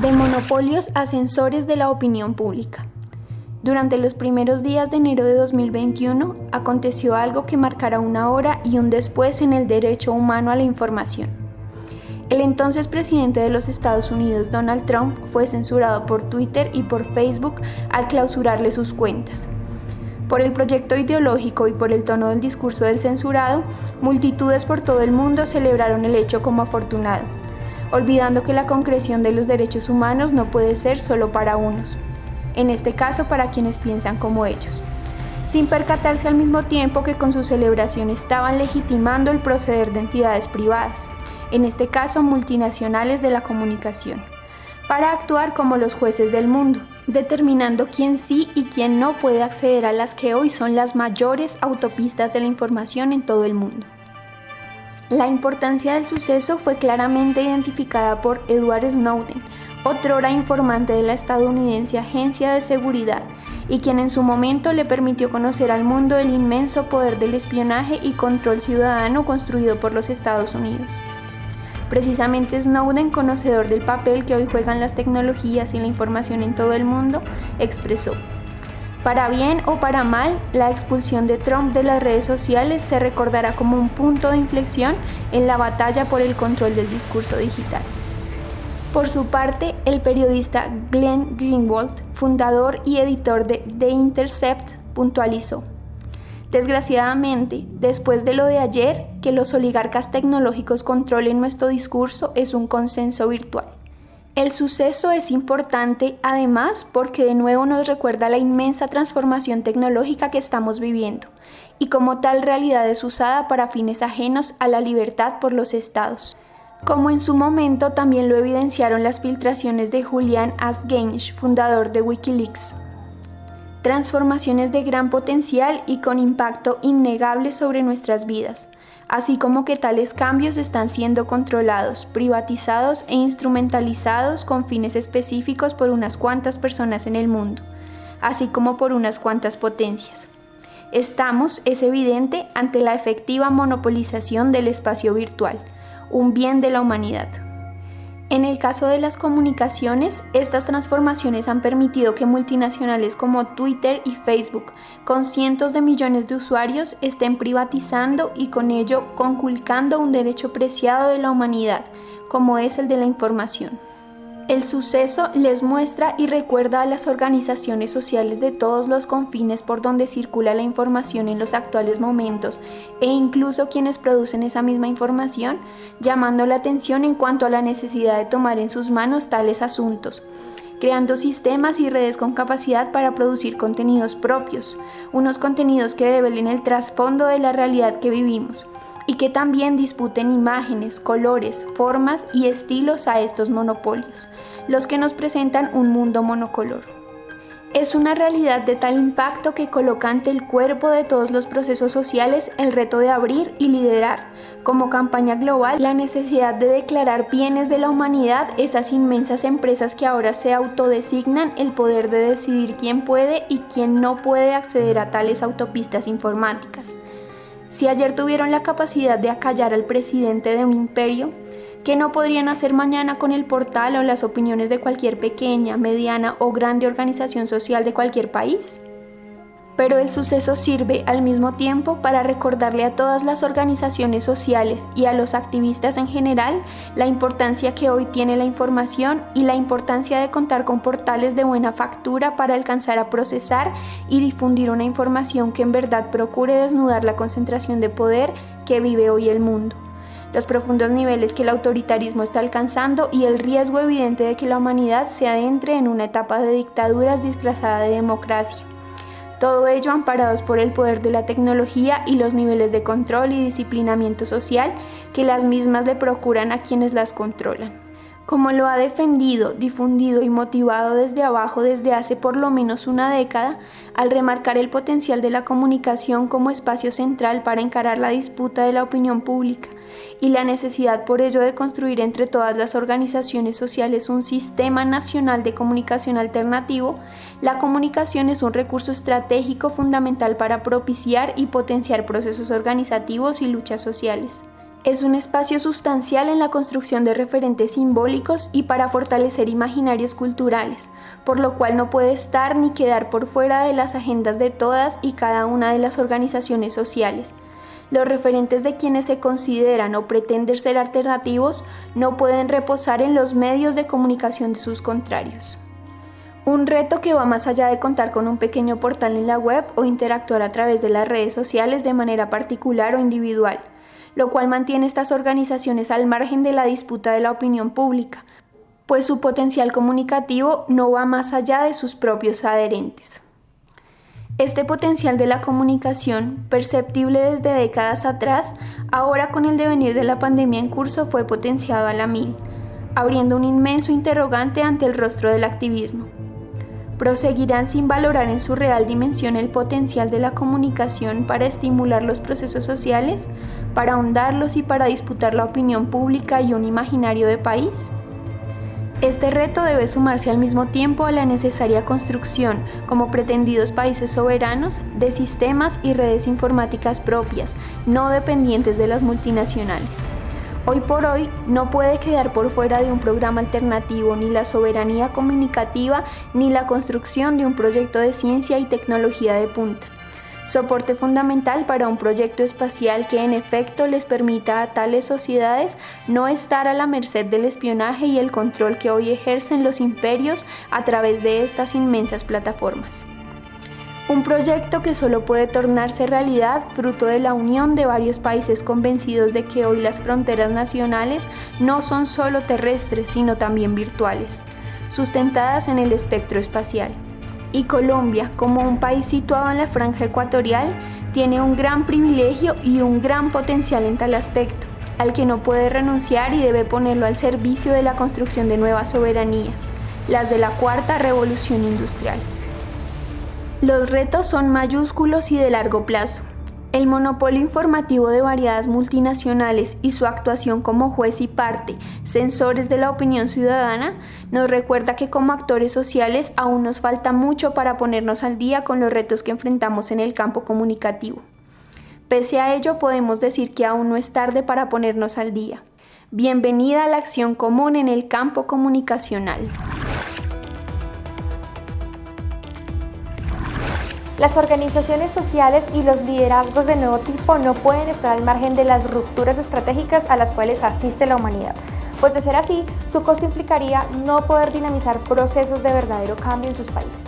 De monopolios a sensores de la opinión pública. Durante los primeros días de enero de 2021 aconteció algo que marcará una hora y un después en el derecho humano a la información. El entonces presidente de los Estados Unidos, Donald Trump, fue censurado por Twitter y por Facebook al clausurarle sus cuentas. Por el proyecto ideológico y por el tono del discurso del censurado, multitudes por todo el mundo celebraron el hecho como afortunado, olvidando que la concreción de los derechos humanos no puede ser solo para unos, en este caso para quienes piensan como ellos, sin percatarse al mismo tiempo que con su celebración estaban legitimando el proceder de entidades privadas, en este caso multinacionales de la comunicación para actuar como los jueces del mundo, determinando quién sí y quién no puede acceder a las que hoy son las mayores autopistas de la información en todo el mundo. La importancia del suceso fue claramente identificada por Edward Snowden, otrora informante de la estadounidense Agencia de Seguridad, y quien en su momento le permitió conocer al mundo el inmenso poder del espionaje y control ciudadano construido por los Estados Unidos. Precisamente Snowden, conocedor del papel que hoy juegan las tecnologías y la información en todo el mundo, expresó, para bien o para mal, la expulsión de Trump de las redes sociales se recordará como un punto de inflexión en la batalla por el control del discurso digital. Por su parte, el periodista Glenn Greenwald, fundador y editor de The Intercept, puntualizó, Desgraciadamente, después de lo de ayer, que los oligarcas tecnológicos controlen nuestro discurso es un consenso virtual. El suceso es importante además porque de nuevo nos recuerda la inmensa transformación tecnológica que estamos viviendo y como tal realidad es usada para fines ajenos a la libertad por los estados. Como en su momento también lo evidenciaron las filtraciones de Julian Assange, fundador de Wikileaks transformaciones de gran potencial y con impacto innegable sobre nuestras vidas, así como que tales cambios están siendo controlados, privatizados e instrumentalizados con fines específicos por unas cuantas personas en el mundo, así como por unas cuantas potencias. Estamos, es evidente, ante la efectiva monopolización del espacio virtual, un bien de la humanidad. En el caso de las comunicaciones, estas transformaciones han permitido que multinacionales como Twitter y Facebook, con cientos de millones de usuarios, estén privatizando y con ello conculcando un derecho preciado de la humanidad, como es el de la información. El suceso les muestra y recuerda a las organizaciones sociales de todos los confines por donde circula la información en los actuales momentos e incluso quienes producen esa misma información, llamando la atención en cuanto a la necesidad de tomar en sus manos tales asuntos creando sistemas y redes con capacidad para producir contenidos propios, unos contenidos que develen el trasfondo de la realidad que vivimos, y que también disputen imágenes, colores, formas y estilos a estos monopolios, los que nos presentan un mundo monocolor. Es una realidad de tal impacto que coloca ante el cuerpo de todos los procesos sociales el reto de abrir y liderar, como campaña global, la necesidad de declarar bienes de la humanidad esas inmensas empresas que ahora se autodesignan el poder de decidir quién puede y quién no puede acceder a tales autopistas informáticas. Si ayer tuvieron la capacidad de acallar al presidente de un imperio, ¿qué no podrían hacer mañana con el portal o las opiniones de cualquier pequeña, mediana o grande organización social de cualquier país? Pero el suceso sirve al mismo tiempo para recordarle a todas las organizaciones sociales y a los activistas en general la importancia que hoy tiene la información y la importancia de contar con portales de buena factura para alcanzar a procesar y difundir una información que en verdad procure desnudar la concentración de poder que vive hoy el mundo. Los profundos niveles que el autoritarismo está alcanzando y el riesgo evidente de que la humanidad se adentre en una etapa de dictaduras disfrazada de democracia todo ello amparados por el poder de la tecnología y los niveles de control y disciplinamiento social que las mismas le procuran a quienes las controlan. Como lo ha defendido, difundido y motivado desde abajo desde hace por lo menos una década, al remarcar el potencial de la comunicación como espacio central para encarar la disputa de la opinión pública, y la necesidad por ello de construir entre todas las organizaciones sociales un sistema nacional de comunicación alternativo, la comunicación es un recurso estratégico fundamental para propiciar y potenciar procesos organizativos y luchas sociales. Es un espacio sustancial en la construcción de referentes simbólicos y para fortalecer imaginarios culturales, por lo cual no puede estar ni quedar por fuera de las agendas de todas y cada una de las organizaciones sociales. Los referentes de quienes se consideran o pretenden ser alternativos no pueden reposar en los medios de comunicación de sus contrarios. Un reto que va más allá de contar con un pequeño portal en la web o interactuar a través de las redes sociales de manera particular o individual, lo cual mantiene estas organizaciones al margen de la disputa de la opinión pública, pues su potencial comunicativo no va más allá de sus propios adherentes. Este potencial de la comunicación, perceptible desde décadas atrás, ahora con el devenir de la pandemia en curso fue potenciado a la mil, abriendo un inmenso interrogante ante el rostro del activismo proseguirán sin valorar en su real dimensión el potencial de la comunicación para estimular los procesos sociales, para ahondarlos y para disputar la opinión pública y un imaginario de país? Este reto debe sumarse al mismo tiempo a la necesaria construcción, como pretendidos países soberanos, de sistemas y redes informáticas propias, no dependientes de las multinacionales. Hoy por hoy no puede quedar por fuera de un programa alternativo ni la soberanía comunicativa ni la construcción de un proyecto de ciencia y tecnología de punta. Soporte fundamental para un proyecto espacial que en efecto les permita a tales sociedades no estar a la merced del espionaje y el control que hoy ejercen los imperios a través de estas inmensas plataformas. Un proyecto que solo puede tornarse realidad fruto de la unión de varios países convencidos de que hoy las fronteras nacionales no son solo terrestres, sino también virtuales, sustentadas en el espectro espacial. Y Colombia, como un país situado en la franja ecuatorial, tiene un gran privilegio y un gran potencial en tal aspecto, al que no puede renunciar y debe ponerlo al servicio de la construcción de nuevas soberanías, las de la cuarta revolución industrial. Los retos son mayúsculos y de largo plazo. El monopolio informativo de variadas multinacionales y su actuación como juez y parte, sensores de la opinión ciudadana, nos recuerda que como actores sociales aún nos falta mucho para ponernos al día con los retos que enfrentamos en el campo comunicativo. Pese a ello, podemos decir que aún no es tarde para ponernos al día. Bienvenida a la acción común en el campo comunicacional. Las organizaciones sociales y los liderazgos de nuevo tipo no pueden estar al margen de las rupturas estratégicas a las cuales asiste la humanidad, pues de ser así, su costo implicaría no poder dinamizar procesos de verdadero cambio en sus países.